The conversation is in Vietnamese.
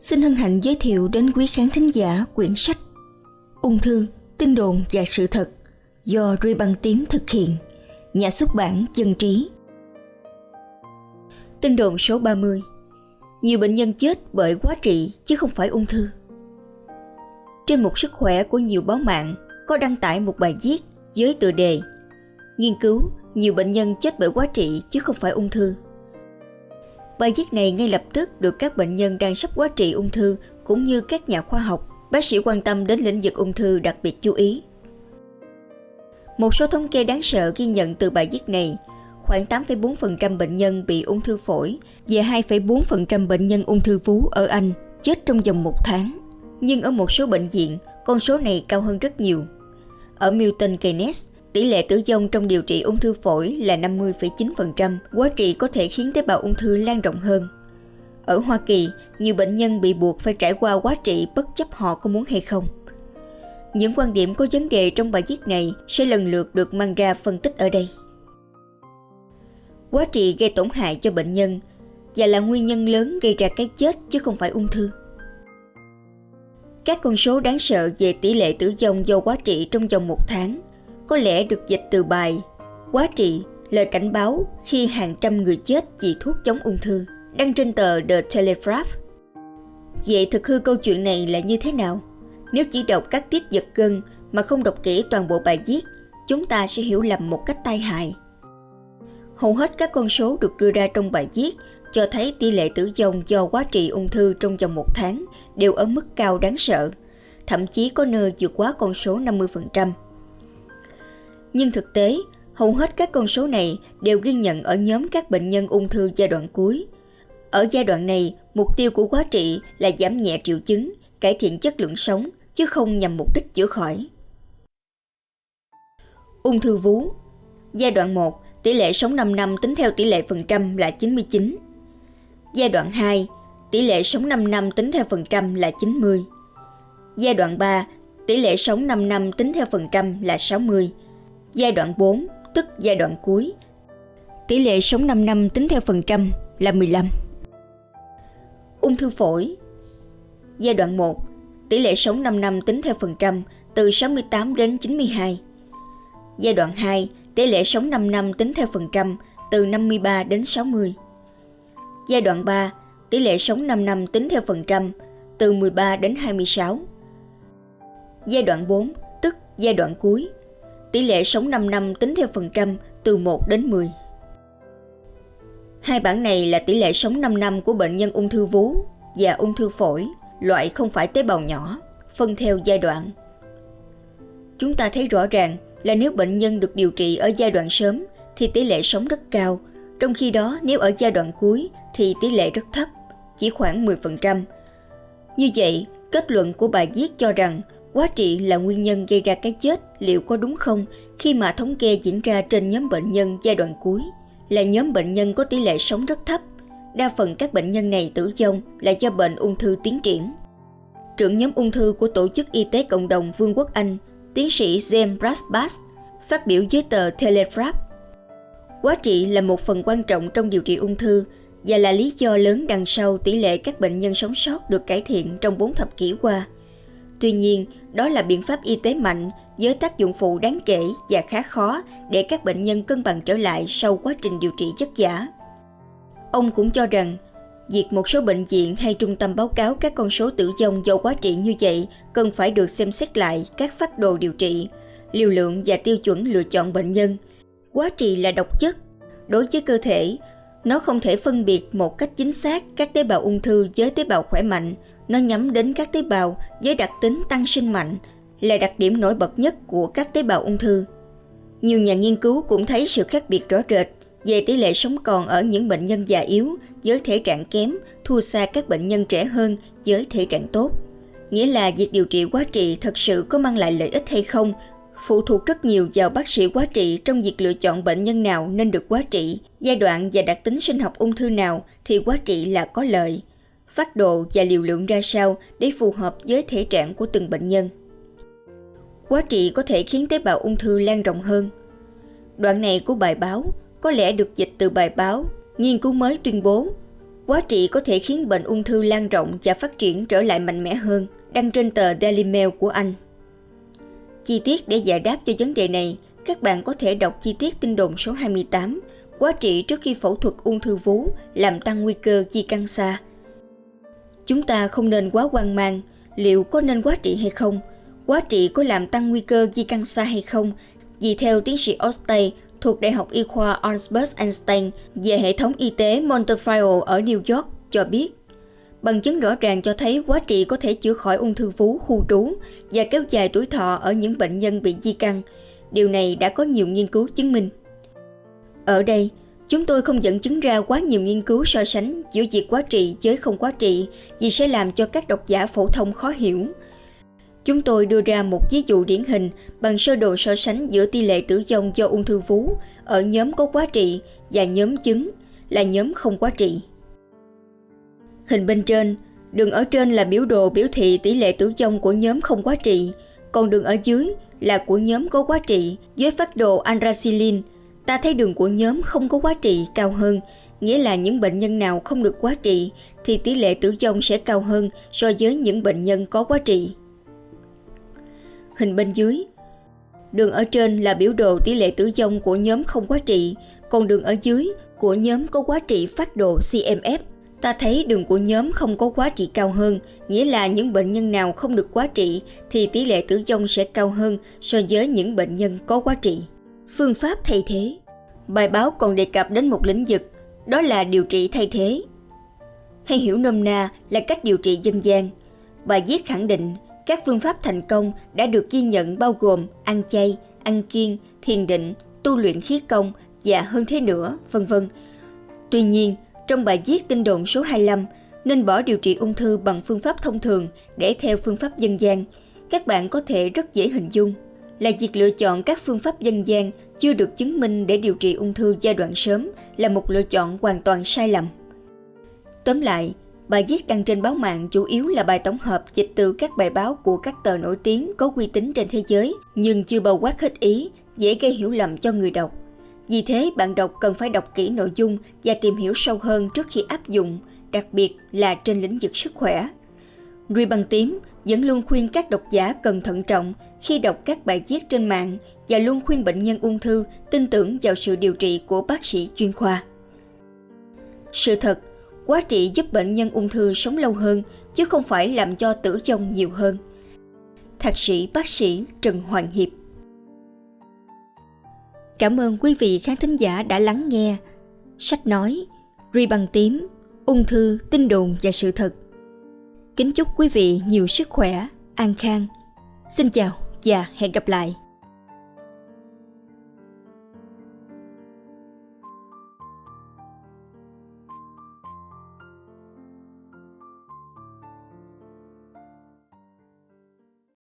xin hân hạnh giới thiệu đến quý khán thính giả quyển sách Ung thư, tin đồn và sự thật do Ruy Băng Tím thực hiện, nhà xuất bản Dân Trí. Tin đồn số 30 Nhiều bệnh nhân chết bởi quá trị chứ không phải ung thư. Trên một sức khỏe của nhiều báo mạng có đăng tải một bài viết với tựa đề Nghiên cứu nhiều bệnh nhân chết bởi quá trị chứ không phải ung thư. Bài viết này ngay lập tức được các bệnh nhân đang sắp quá trị ung thư cũng như các nhà khoa học, bác sĩ quan tâm đến lĩnh vực ung thư đặc biệt chú ý. Một số thống kê đáng sợ ghi nhận từ bài viết này, khoảng 8,4% bệnh nhân bị ung thư phổi và 2,4% bệnh nhân ung thư vú ở Anh chết trong vòng một tháng. Nhưng ở một số bệnh viện, con số này cao hơn rất nhiều. Ở Milton Keynes, Tỷ lệ tử vong trong điều trị ung thư phổi là 50,9%, quá trị có thể khiến tế bào ung thư lan rộng hơn. Ở Hoa Kỳ, nhiều bệnh nhân bị buộc phải trải qua quá trị bất chấp họ có muốn hay không. Những quan điểm có vấn đề trong bài viết này sẽ lần lượt được mang ra phân tích ở đây. Quá trị gây tổn hại cho bệnh nhân và là nguyên nhân lớn gây ra cái chết chứ không phải ung thư. Các con số đáng sợ về tỷ lệ tử vong do quá trị trong vòng một tháng có lẽ được dịch từ bài Quá trị, lời cảnh báo khi hàng trăm người chết vì thuốc chống ung thư, đăng trên tờ The Telegraph. Vậy thực hư câu chuyện này là như thế nào? Nếu chỉ đọc các tiết giật gân mà không đọc kỹ toàn bộ bài viết, chúng ta sẽ hiểu lầm một cách tai hại. Hầu hết các con số được đưa ra trong bài viết cho thấy tỷ lệ tử vong do quá trị ung thư trong vòng một tháng đều ở mức cao đáng sợ, thậm chí có nơi vượt quá con số 50% nhưng thực tế, hầu hết các con số này đều ghi nhận ở nhóm các bệnh nhân ung thư giai đoạn cuối. Ở giai đoạn này, mục tiêu của quá trị là giảm nhẹ triệu chứng, cải thiện chất lượng sống, chứ không nhằm mục đích chữa khỏi. Ung thư vú Giai đoạn 1, tỷ lệ sống 5 năm tính theo tỷ lệ phần trăm là 99. Giai đoạn 2, tỷ lệ sống 5 năm tính theo phần trăm là 90. Giai đoạn 3, tỷ lệ sống 5 năm tính theo phần trăm là 60 Giai đoạn 4, tức giai đoạn cuối. Tỷ lệ sống 5 năm tính theo phần trăm là 15. Ung thư phổi Giai đoạn 1, tỷ lệ sống 5 năm tính theo phần trăm từ 68 đến 92. Giai đoạn 2, tỷ lệ sống 5 năm tính theo phần trăm từ 53 đến 60. Giai đoạn 3, tỷ lệ sống 5 năm tính theo phần trăm từ 13 đến 26. Giai đoạn 4, tức giai đoạn cuối, tỷ lệ sống 5 năm tính theo phần trăm từ 1 đến 10. Hai bảng này là tỷ lệ sống 5 năm của bệnh nhân ung thư vú và ung thư phổi, loại không phải tế bào nhỏ, phân theo giai đoạn. Chúng ta thấy rõ ràng là nếu bệnh nhân được điều trị ở giai đoạn sớm thì tỷ lệ sống rất cao, trong khi đó nếu ở giai đoạn cuối thì tỷ lệ rất thấp, chỉ khoảng 10%. Như vậy, kết luận của bài viết cho rằng Quá trị là nguyên nhân gây ra cái chết liệu có đúng không khi mà thống kê diễn ra trên nhóm bệnh nhân giai đoạn cuối là nhóm bệnh nhân có tỷ lệ sống rất thấp. Đa phần các bệnh nhân này tử vong là do bệnh ung thư tiến triển. Trưởng nhóm ung thư của Tổ chức Y tế Cộng đồng Vương quốc Anh, tiến sĩ James Brasbass, phát biểu với tờ Telegraph. Quá trị là một phần quan trọng trong điều trị ung thư và là lý do lớn đằng sau tỷ lệ các bệnh nhân sống sót được cải thiện trong 4 thập kỷ qua – Tuy nhiên, đó là biện pháp y tế mạnh với tác dụng phụ đáng kể và khá khó để các bệnh nhân cân bằng trở lại sau quá trình điều trị chất giả. Ông cũng cho rằng, việc một số bệnh viện hay trung tâm báo cáo các con số tử vong do quá trị như vậy cần phải được xem xét lại các phát đồ điều trị, liều lượng và tiêu chuẩn lựa chọn bệnh nhân. Quá trị là độc chất. Đối với cơ thể, nó không thể phân biệt một cách chính xác các tế bào ung thư với tế bào khỏe mạnh – nó nhắm đến các tế bào với đặc tính tăng sinh mạnh, là đặc điểm nổi bật nhất của các tế bào ung thư. Nhiều nhà nghiên cứu cũng thấy sự khác biệt rõ rệt về tỷ lệ sống còn ở những bệnh nhân già yếu với thể trạng kém thua xa các bệnh nhân trẻ hơn với thể trạng tốt. Nghĩa là việc điều trị quá trị thật sự có mang lại lợi ích hay không phụ thuộc rất nhiều vào bác sĩ quá trị trong việc lựa chọn bệnh nhân nào nên được quá trị, giai đoạn và đặc tính sinh học ung thư nào thì quá trị là có lợi phát độ và liều lượng ra sao để phù hợp với thể trạng của từng bệnh nhân. Quá trị có thể khiến tế bào ung thư lan rộng hơn. Đoạn này của bài báo có lẽ được dịch từ bài báo nghiên cứu mới tuyên bố Quá trị có thể khiến bệnh ung thư lan rộng và phát triển trở lại mạnh mẽ hơn, đăng trên tờ Daily Mail của Anh. Chi tiết để giải đáp cho vấn đề này, các bạn có thể đọc chi tiết tin đồn số 28, quá trị trước khi phẫu thuật ung thư vú làm tăng nguy cơ di căn xa. Chúng ta không nên quá hoang mang, liệu có nên quá trị hay không? Quá trị có làm tăng nguy cơ di căn xa hay không? Vì theo tiến sĩ Ostay thuộc Đại học Y khoa Albert Einstein về hệ thống y tế Montefiore ở New York cho biết, bằng chứng rõ ràng cho thấy quá trị có thể chữa khỏi ung thư vú khu trú và kéo dài tuổi thọ ở những bệnh nhân bị di căn. Điều này đã có nhiều nghiên cứu chứng minh. Ở đây, chúng tôi không dẫn chứng ra quá nhiều nghiên cứu so sánh giữa việc quá trị với không quá trị vì sẽ làm cho các độc giả phổ thông khó hiểu. Chúng tôi đưa ra một ví dụ điển hình bằng sơ đồ so sánh giữa tỷ lệ tử vong do ung thư vú ở nhóm có quá trị và nhóm chứng là nhóm không quá trị. Hình bên trên, đường ở trên là biểu đồ biểu thị tỷ lệ tử vong của nhóm không quá trị, còn đường ở dưới là của nhóm có quá trị với phát đồ andrasilin Ta thấy đường của nhóm không có quá trị cao hơn, nghĩa là những bệnh nhân nào không được quá trị thì tỷ lệ tử vong sẽ cao hơn so với những bệnh nhân có quá trị. Hình bên dưới. Đường ở trên là biểu đồ tỷ lệ tử vong của nhóm không quá trị, còn đường ở dưới của nhóm có quá trị phát độ CMF Ta thấy đường của nhóm không có quá trị cao hơn, nghĩa là những bệnh nhân nào không được quá trị thì tỷ lệ tử vong sẽ cao hơn so với những bệnh nhân có quá trị. Phương pháp thay thế Bài báo còn đề cập đến một lĩnh vực, đó là điều trị thay thế. Hay hiểu nôm na là cách điều trị dân gian. Bài viết khẳng định các phương pháp thành công đã được ghi nhận bao gồm ăn chay, ăn kiêng, thiền định, tu luyện khí công và hơn thế nữa, vân vân. Tuy nhiên, trong bài viết tin đồn số 25, nên bỏ điều trị ung thư bằng phương pháp thông thường để theo phương pháp dân gian. Các bạn có thể rất dễ hình dung là việc lựa chọn các phương pháp dân gian chưa được chứng minh để điều trị ung thư giai đoạn sớm là một lựa chọn hoàn toàn sai lầm. Tóm lại, bài viết đăng trên báo mạng chủ yếu là bài tổng hợp dịch từ các bài báo của các tờ nổi tiếng có uy tín trên thế giới, nhưng chưa bao quát hết ý, dễ gây hiểu lầm cho người đọc. Vì thế, bạn đọc cần phải đọc kỹ nội dung và tìm hiểu sâu hơn trước khi áp dụng, đặc biệt là trên lĩnh vực sức khỏe. Ruy Băng Tím vẫn luôn khuyên các độc giả cần thận trọng khi đọc các bài viết trên mạng và luôn khuyên bệnh nhân ung thư tin tưởng vào sự điều trị của bác sĩ chuyên khoa. Sự thật, quá trị giúp bệnh nhân ung thư sống lâu hơn chứ không phải làm cho tử vong nhiều hơn. Thạc sĩ bác sĩ Trần Hoàng Hiệp Cảm ơn quý vị khán thính giả đã lắng nghe. Sách nói, Ri bằng tím, ung thư, tin đồn và sự thật. Kính chúc quý vị nhiều sức khỏe, an khang. Xin chào và hẹn gặp lại.